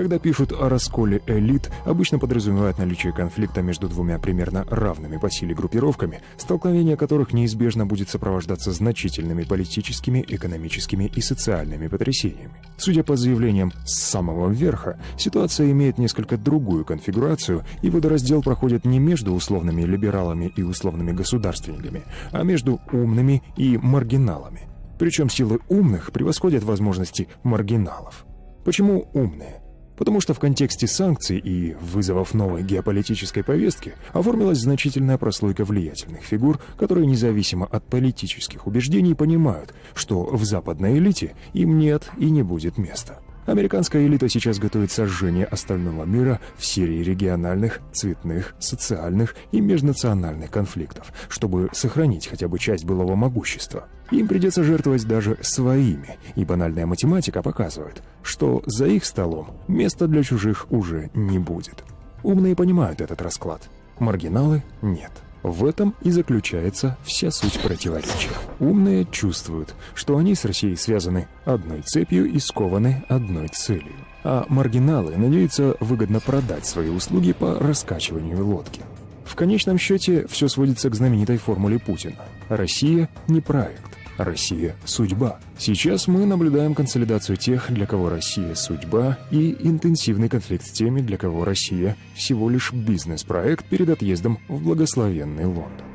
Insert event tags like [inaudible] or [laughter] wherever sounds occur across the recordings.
Когда пишут о расколе элит, обычно подразумевают наличие конфликта между двумя примерно равными по силе группировками, столкновение которых неизбежно будет сопровождаться значительными политическими, экономическими и социальными потрясениями. Судя по заявлениям с самого верха, ситуация имеет несколько другую конфигурацию, и водораздел проходит не между условными либералами и условными государственниками, а между умными и маргиналами. Причем силы умных превосходят возможности маргиналов. Почему умные? Потому что в контексте санкций и вызовов новой геополитической повестки оформилась значительная прослойка влиятельных фигур, которые независимо от политических убеждений понимают, что в западной элите им нет и не будет места. Американская элита сейчас готовит сожжение остального мира в серии региональных, цветных, социальных и межнациональных конфликтов, чтобы сохранить хотя бы часть былого могущества. Им придется жертвовать даже своими, и банальная математика показывает, что за их столом места для чужих уже не будет. Умные понимают этот расклад, маргиналы — нет. В этом и заключается вся суть противоречия. Умные чувствуют, что они с Россией связаны одной цепью и скованы одной целью. А маргиналы надеются выгодно продать свои услуги по раскачиванию лодки. В конечном счете все сводится к знаменитой формуле Путина. Россия не проект. Россия – судьба. Сейчас мы наблюдаем консолидацию тех, для кого Россия – судьба, и интенсивный конфликт с теми, для кого Россия – всего лишь бизнес-проект перед отъездом в благословенный Лондон.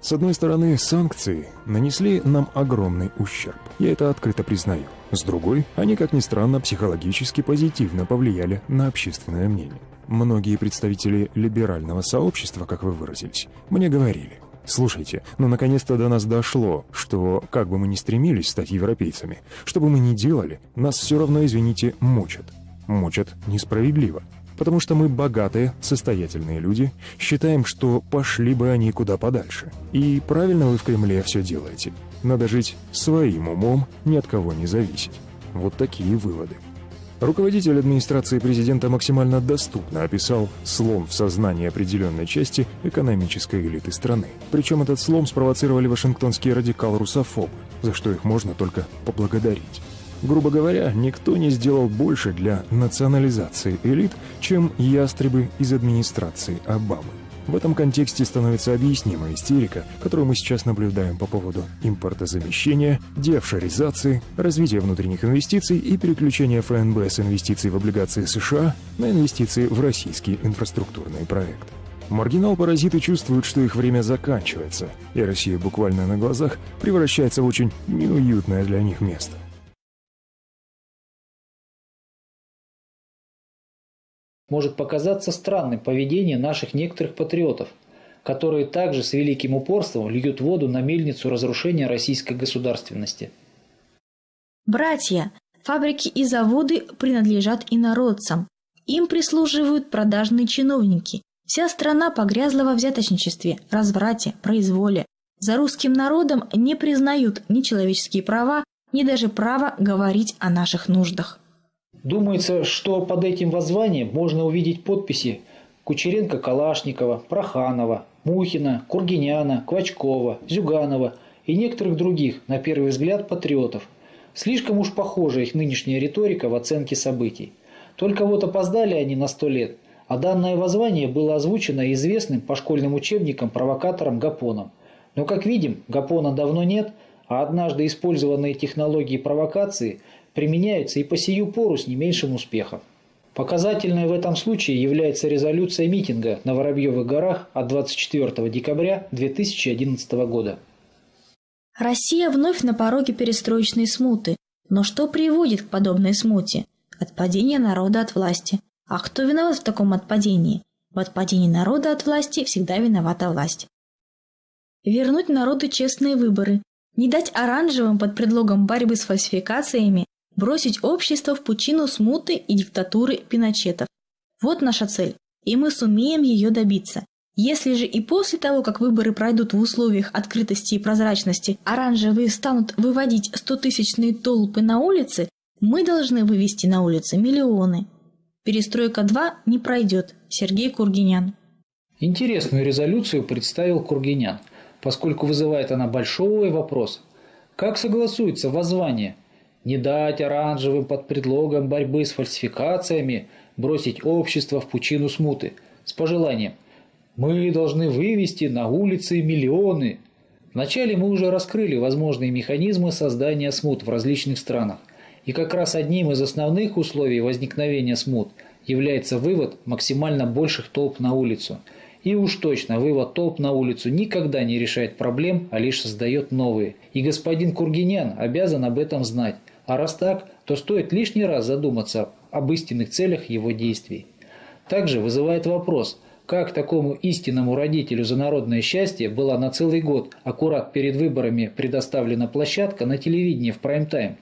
С одной стороны, санкции нанесли нам огромный ущерб. Я это открыто признаю. С другой, они, как ни странно, психологически позитивно повлияли на общественное мнение. Многие представители либерального сообщества, как вы выразились, мне говорили, Слушайте, ну наконец-то до нас дошло, что, как бы мы ни стремились стать европейцами, что бы мы ни делали, нас все равно, извините, мучат. Мучат несправедливо. Потому что мы богатые, состоятельные люди, считаем, что пошли бы они куда подальше. И правильно вы в Кремле все делаете. Надо жить своим умом, ни от кого не зависеть. Вот такие выводы. Руководитель администрации президента максимально доступно описал слом в сознании определенной части экономической элиты страны. Причем этот слом спровоцировали вашингтонские радикал-русофобы, за что их можно только поблагодарить. Грубо говоря, никто не сделал больше для национализации элит, чем ястребы из администрации Обамы. В этом контексте становится объяснима истерика, которую мы сейчас наблюдаем по поводу импортозамещения, деофшоризации, развития внутренних инвестиций и переключения ФНБ с инвестиций в облигации США на инвестиции в российские инфраструктурные проекты. Маргинал-паразиты чувствуют, что их время заканчивается, и Россия буквально на глазах превращается в очень неуютное для них место. Может показаться странным поведение наших некоторых патриотов, которые также с великим упорством льют воду на мельницу разрушения российской государственности. Братья, фабрики и заводы принадлежат инородцам. Им прислуживают продажные чиновники. Вся страна погрязла во взяточничестве, разврате, произволе. За русским народом не признают ни человеческие права, ни даже право говорить о наших нуждах. Думается, что под этим воззванием можно увидеть подписи Кучеренко-Калашникова, Проханова, Мухина, Кургиняна, Квачкова, Зюганова и некоторых других, на первый взгляд, патриотов. Слишком уж похожа их нынешняя риторика в оценке событий. Только вот опоздали они на сто лет, а данное воззвание было озвучено известным по школьным учебникам провокатором Гапоном. Но, как видим, Гапона давно нет, а однажды использованные технологии провокации – применяются и по сию пору с не меньшим успехом. Показательной в этом случае является резолюция митинга на Воробьевых горах от 24 декабря 2011 года. Россия вновь на пороге перестроечной смуты. Но что приводит к подобной смуте? Отпадение народа от власти. А кто виноват в таком отпадении? В отпадении народа от власти всегда виновата власть. Вернуть народу честные выборы. Не дать оранжевым под предлогом борьбы с фальсификациями бросить общество в пучину смуты и диктатуры пиночетов. Вот наша цель, и мы сумеем ее добиться. Если же и после того, как выборы пройдут в условиях открытости и прозрачности, оранжевые станут выводить стотысячные толпы на улицы, мы должны вывести на улицы миллионы. Перестройка 2 не пройдет. Сергей Кургинян. Интересную резолюцию представил Кургинян, поскольку вызывает она большой вопрос. Как согласуется воззвание – Не дать оранжевым под предлогом борьбы с фальсификациями бросить общество в пучину смуты с пожеланием «Мы должны вывести на улицы миллионы». Вначале мы уже раскрыли возможные механизмы создания смут в различных странах. И как раз одним из основных условий возникновения смут является вывод максимально больших толп на улицу. И уж точно вывод толп на улицу никогда не решает проблем, а лишь создает новые. И господин Кургинян обязан об этом знать. А раз так, то стоит лишний раз задуматься об истинных целях его действий. Также вызывает вопрос, как такому истинному родителю за народное счастье была на целый год аккурат перед выборами предоставлена площадка на телевидении в прайм-тайм.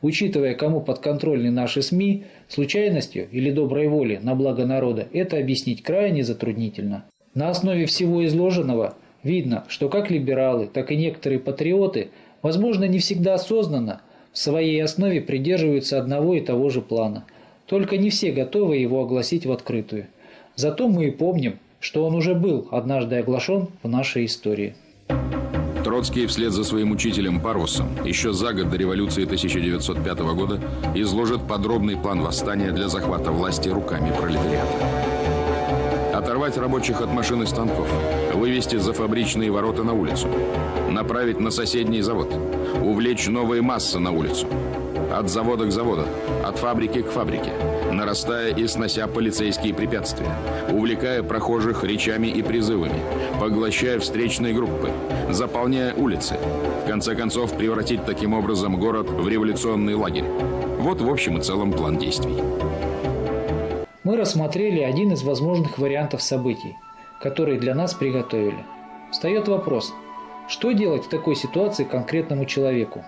Учитывая, кому подконтрольны наши СМИ, случайностью или доброй волей на благо народа это объяснить крайне затруднительно. На основе всего изложенного видно, что как либералы, так и некоторые патриоты, возможно, не всегда осознанно, в своей основе придерживаются одного и того же плана. Только не все готовы его огласить в открытую. Зато мы и помним, что он уже был однажды оглашен в нашей истории. Троцкий вслед за своим учителем Парусом еще за год до революции 1905 года изложит подробный план восстания для захвата власти руками пролетариата. Оторвать рабочих от машин и станков, вывести за фабричные ворота на улицу, направить на соседний завод, увлечь новые массы на улицу. От завода к заводу, от фабрики к фабрике, нарастая и снося полицейские препятствия, увлекая прохожих речами и призывами, поглощая встречные группы, заполняя улицы. В конце концов, превратить таким образом город в революционный лагерь. Вот в общем и целом план действий. Мы рассмотрели один из возможных вариантов событий, которые для нас приготовили. Встает вопрос, что делать в такой ситуации конкретному человеку?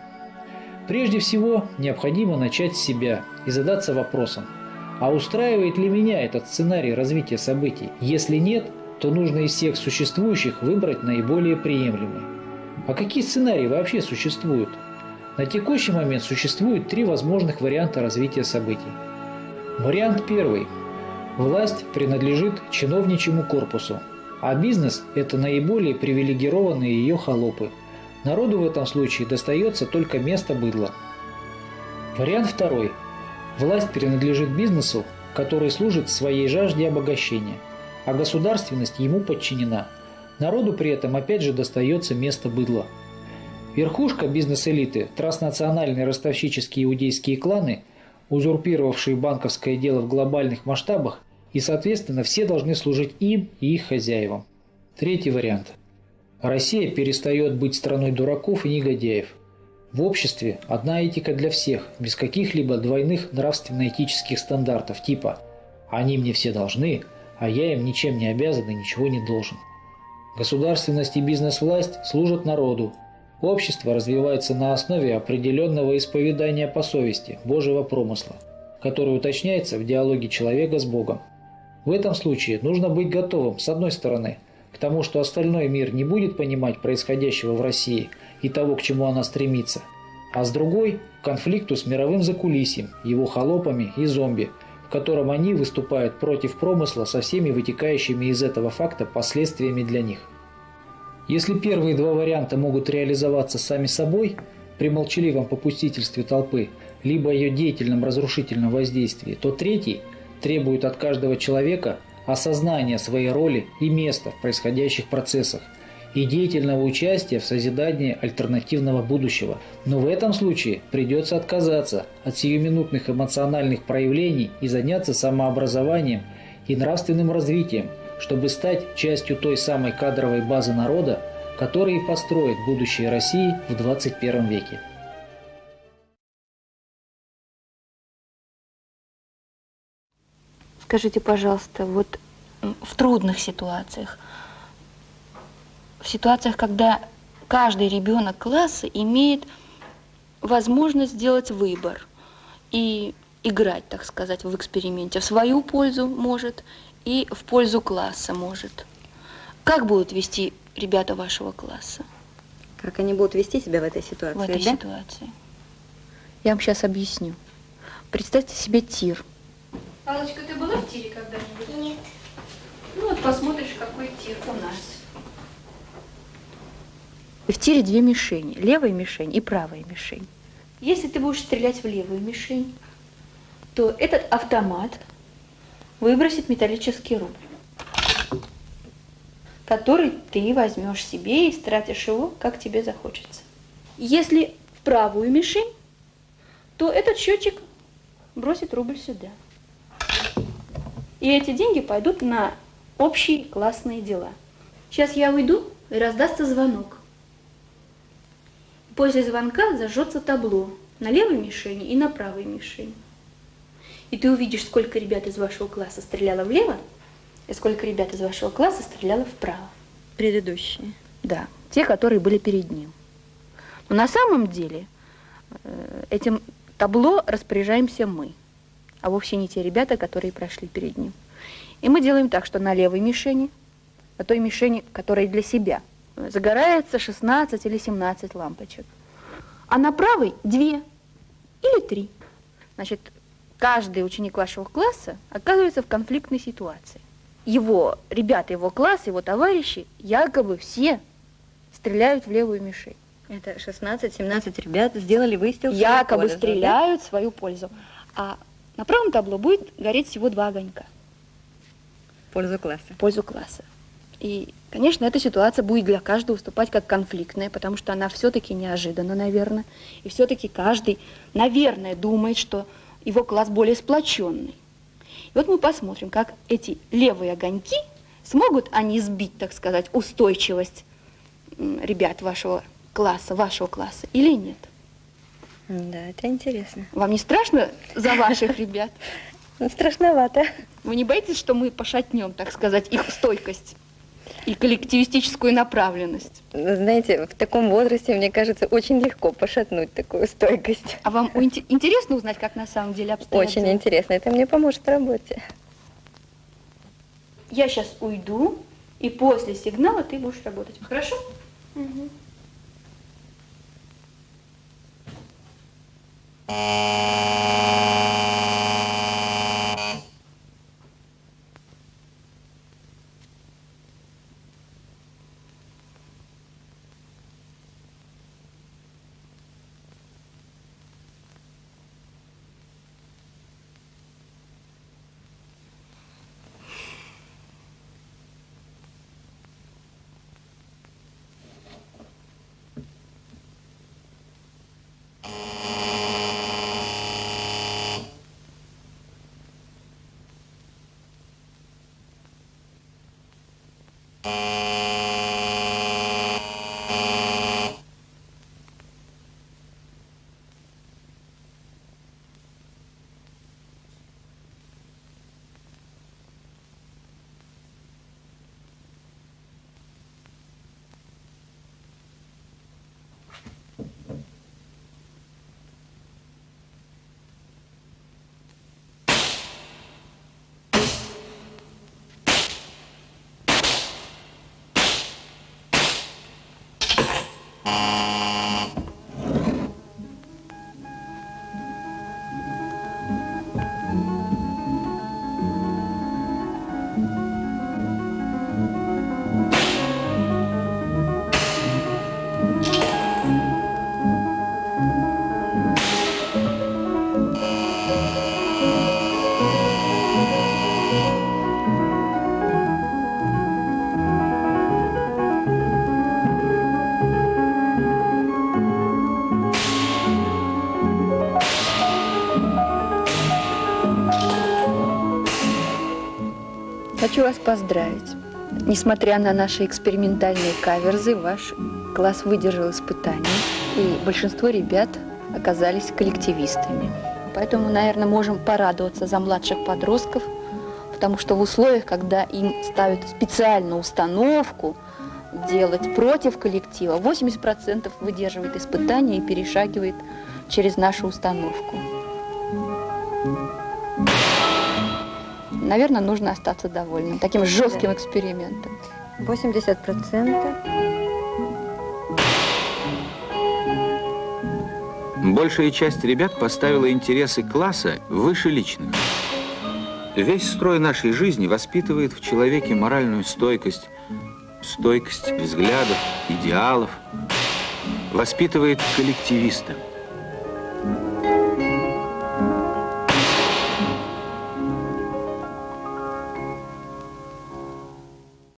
Прежде всего, необходимо начать с себя и задаться вопросом, а устраивает ли меня этот сценарий развития событий? Если нет, то нужно из всех существующих выбрать наиболее приемлемый. А какие сценарии вообще существуют? На текущий момент существует три возможных варианта развития событий. Вариант первый. Власть принадлежит чиновничьему корпусу, а бизнес – это наиболее привилегированные ее холопы. Народу в этом случае достается только место быдла. Вариант второй. Власть принадлежит бизнесу, который служит своей жажде обогащения – а государственность ему подчинена. Народу при этом опять же достается место быдла. Верхушка бизнес-элиты, транснациональные ростовщические иудейские кланы, узурпировавшие банковское дело в глобальных масштабах, и, соответственно, все должны служить им и их хозяевам. Третий вариант. Россия перестает быть страной дураков и негодяев. В обществе одна этика для всех, без каких-либо двойных нравственно-этических стандартов типа «они мне все должны», а я им ничем не обязан и ничего не должен. Государственность и бизнес-власть служат народу. Общество развивается на основе определенного исповедания по совести, Божьего промысла, который уточняется в диалоге человека с Богом. В этом случае нужно быть готовым, с одной стороны, к тому, что остальной мир не будет понимать происходящего в России и того, к чему она стремится, а с другой – к конфликту с мировым закулисьем, его холопами и зомби – в котором они выступают против промысла со всеми вытекающими из этого факта последствиями для них. Если первые два варианта могут реализоваться сами собой при молчаливом попустительстве толпы, либо ее деятельном разрушительном воздействии, то третий требует от каждого человека осознания своей роли и места в происходящих процессах – и деятельного участия в созидании альтернативного будущего. Но в этом случае придется отказаться от сиюминутных эмоциональных проявлений и заняться самообразованием и нравственным развитием, чтобы стать частью той самой кадровой базы народа, который построит будущее России в 21 веке. Скажите, пожалуйста, вот в трудных ситуациях – в ситуациях, когда каждый ребенок класса имеет возможность сделать выбор и играть, так сказать, в эксперименте. В свою пользу может и в пользу класса может. Как будут вести ребята вашего класса? Как они будут вести себя в этой ситуации, В этой да? ситуации. Я вам сейчас объясню. Представьте себе тир. Аллочка, ты была в тире когда-нибудь? Нет. Ну вот посмотришь, какой тир у нас. В тире две мишени. Левая мишень и правая мишень. Если ты будешь стрелять в левую мишень, то этот автомат выбросит металлический рубль, который ты возьмешь себе и стратишь его, как тебе захочется. Если в правую мишень, то этот счетчик бросит рубль сюда. И эти деньги пойдут на общие классные дела. Сейчас я уйду, и раздастся звонок. После звонка зажжется табло на левой мишени и на правой мишени. И ты увидишь, сколько ребят из вашего класса стреляло влево, и сколько ребят из вашего класса стреляло вправо. Предыдущие. Да, те, которые были перед ним. Но на самом деле э, этим табло распоряжаемся мы, а вовсе не те ребята, которые прошли перед ним. И мы делаем так, что на левой мишени, на той мишени, которая для себя, загорается 16 или 17 лампочек. А на правой две или три. Значит, каждый ученик вашего класса оказывается в конфликтной ситуации. Его ребята, его класс, его товарищи якобы все стреляют в левую мишень. Это 16-17 ребят сделали выстрел. Якобы пользу, стреляют в свою пользу. А на правом табло будет гореть всего два огонька? В пользу класса. в пользу класса. И, конечно, эта ситуация будет для каждого выступать как конфликтная, потому что она все-таки неожиданна, наверное. И все-таки каждый, наверное, думает, что его класс более сплоченный. И вот мы посмотрим, как эти левые огоньки смогут они сбить, так сказать, устойчивость ребят вашего класса, вашего класса или нет. Да, это интересно. Вам не страшно за ваших [laughs] ребят? Ну, страшновато. Вы не боитесь, что мы пошатнем, так сказать, их стойкость и коллективистическую направленность? Знаете, в таком возрасте, мне кажется, очень легко пошатнуть такую стойкость. А вам интересно узнать, как на самом деле обстоят Очень интересно. Это мне поможет в работе. Я сейчас уйду, и после сигнала ты будешь работать. Хорошо? Música Хочу вас поздравить. Несмотря на наши экспериментальные каверзы, ваш класс выдержал испытания, и большинство ребят оказались коллективистами. Поэтому, наверное, можем порадоваться за младших подростков, потому что в условиях, когда им ставят специальную установку делать против коллектива, 80% выдерживает испытания и перешагивает через нашу установку. Наверное, нужно остаться довольным таким жестким экспериментом. 80 процентов. Большая часть ребят поставила интересы класса выше личных. Весь строй нашей жизни воспитывает в человеке моральную стойкость, стойкость взглядов, идеалов, воспитывает коллективиста –